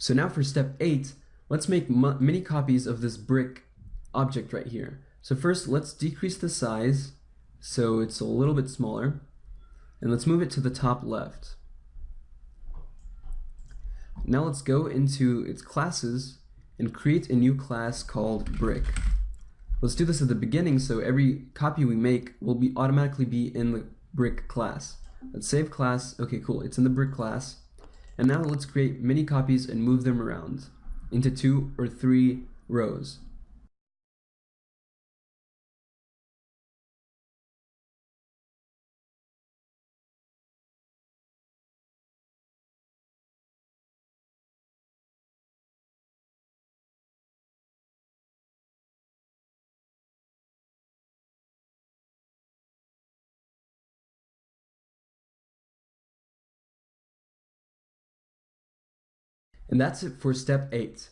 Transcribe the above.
So now for step eight, let's make many copies of this brick object right here. So first let's decrease the size so it's a little bit smaller and let's move it to the top left. Now let's go into its classes and create a new class called brick. Let's do this at the beginning so every copy we make will be automatically be in the brick class. Let's save class. Okay, cool. It's in the brick class. And now let's create many copies and move them around into two or three rows. And that's it for step 8.